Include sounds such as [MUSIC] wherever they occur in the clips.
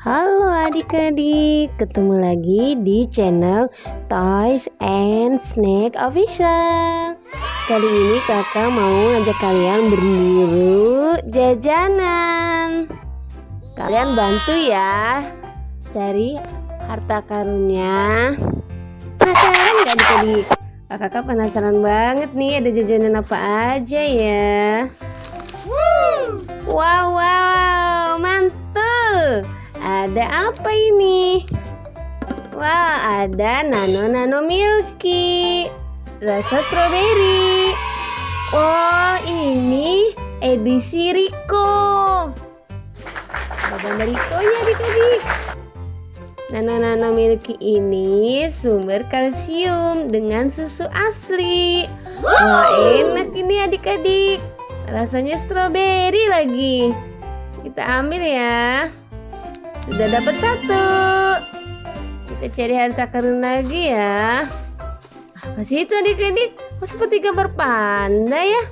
Halo adik-adik, ketemu lagi di channel Toys and Snack Official. Kali ini kakak mau ngajak kalian berburu jajanan. Kalian bantu ya cari harta karunnya. Penasaran gak adik-adik? Kakak penasaran banget nih ada jajanan apa aja ya? Wow, wow, mantul ada apa ini? Wah, ada nano-nano milky rasa stroberi. Oh, ini edisi Rico. Ada gambar Rico-nya adik-adik. Nano-nano milky ini sumber kalsium dengan susu asli. Wah, enak ini adik-adik. Rasanya stroberi lagi. Kita ambil ya. Sudah dapat satu. Kita cari harta karun lagi ya. Apa sih itu adik-adik? Kok seperti gambar panda ya?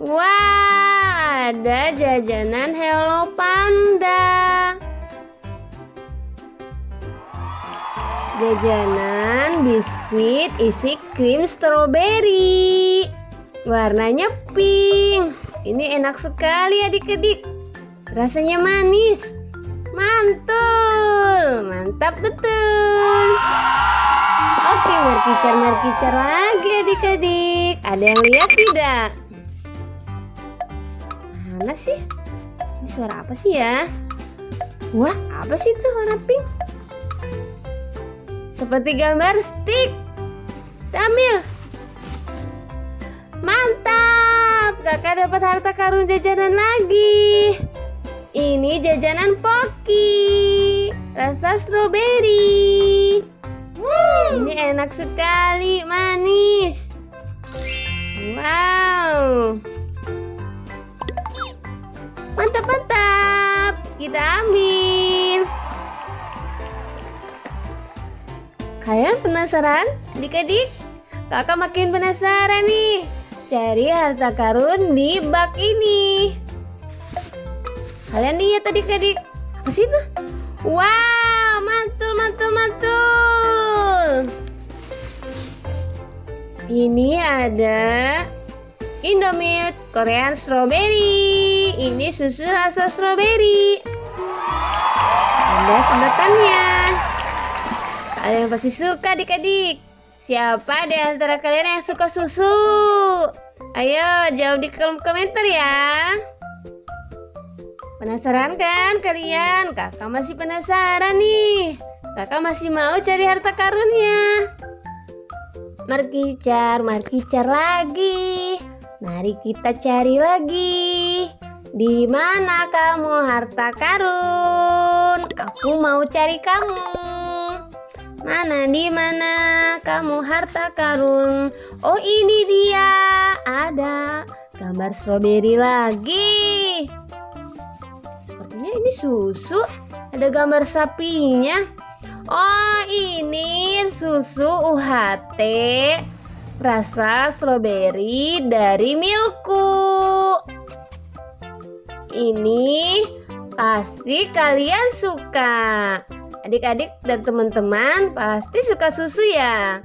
Wah, ada jajanan Hello Panda. Jajanan biskuit isi krim stroberi. Warnanya pink. Ini enak sekali adik-adik. Rasanya manis. Mantul, mantap betul. Oke, merkicar-merkicar lagi adik-adik. Ada yang lihat tidak? Mana sih? Ini suara apa sih ya? Wah, apa sih itu warna pink? Seperti gambar stick. Tamil. Mantap, kakak dapat harta karun jajanan lagi. Ini jajanan Poki. Rasa stroberi. Ini enak sekali Manis. Wow. Mantap-mantap. Kita ambil. Kalian penasaran? Adik-adik Kakak makin penasaran nih. Cari harta karun di bak ini Kalian lihat adik-adik Apa sih itu? Wow, mantul, mantul, mantul. Ini ada Indomilk Korean Strawberry. Ini susu rasa strawberry. Ada sedotannya. Kalian pasti suka adik-adik. Siapa di antara kalian yang suka susu? Ayo jawab di kolom komentar ya Penasaran kan kalian? Kakak masih penasaran nih. Kakak masih mau cari harta karunnya. Markicar, markicar lagi. Mari kita cari lagi. Di mana kamu harta karun? Aku mau cari kamu. Mana di mana kamu harta karun? Oh ini dia. Ada gambar stroberi lagi ini susu. Ada gambar sapinya. Oh ini susu UHT rasa stroberi dari Milku. Ini pasti kalian suka. Adik-adik dan teman-teman pasti suka susu ya.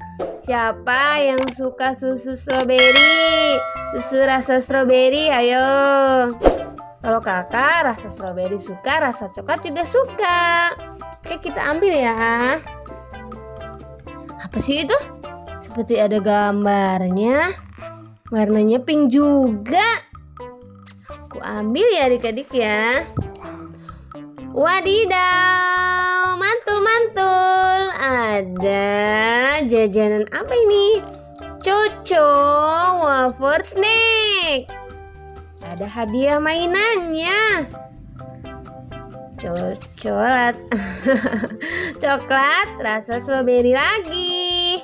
Siapa yang suka susu stroberi? Susu rasa stroberi ayo kalau kakak rasa stroberi suka, rasa coklat juga suka. Oke kita ambil ya. Apa sih itu? Seperti ada gambarnya. Warnanya pink juga. Aku ambil ya adik-adik ya. Wadidaw, mantul-mantul. Ada jajanan apa ini? Coco wafer snack ada hadiah mainannya. Coklat [LAUGHS] coklat rasa stroberi lagi.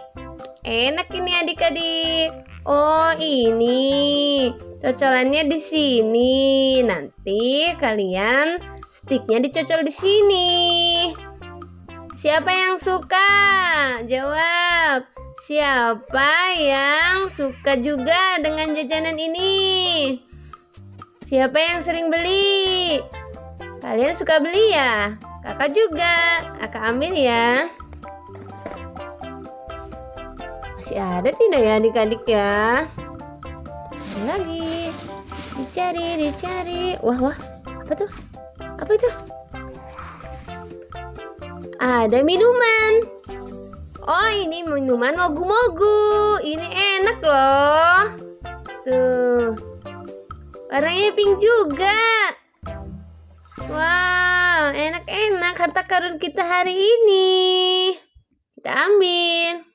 Enak ini adik-adik. Oh ini. Cocolannya di sini. Nanti kalian sticknya dicocol di sini. Siapa yang suka? Jawab. Siapa yang suka juga dengan jajanan ini Siapa yang sering beli? Kalian suka beli ya? Kakak juga. Kakak ambil ya. Masih ada tidak ya adik-adik ya? Cari lagi. Dicari, dicari. Wah, wah. Apa tuh? Apa itu? Ada minuman. Oh, ini minuman mogu-mogu. Ini enak loh. Warnanya pink juga. Wow, enak-enak harta karun kita hari ini. Kita ambil.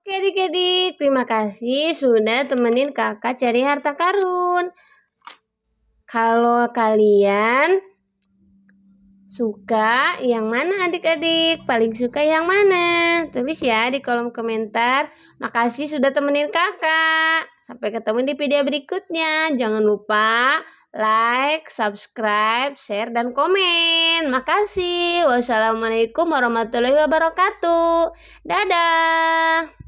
Oke adik-adik, terima kasih sudah temenin kakak cari harta karun. Kalau kalian Suka yang mana adik-adik? Paling suka yang mana? Tulis ya di kolom komentar. Makasih sudah temenin kakak. Sampai ketemu di video berikutnya. Jangan lupa like, subscribe, share, dan komen. Makasih. Wassalamualaikum warahmatullahi wabarakatuh. Dadah.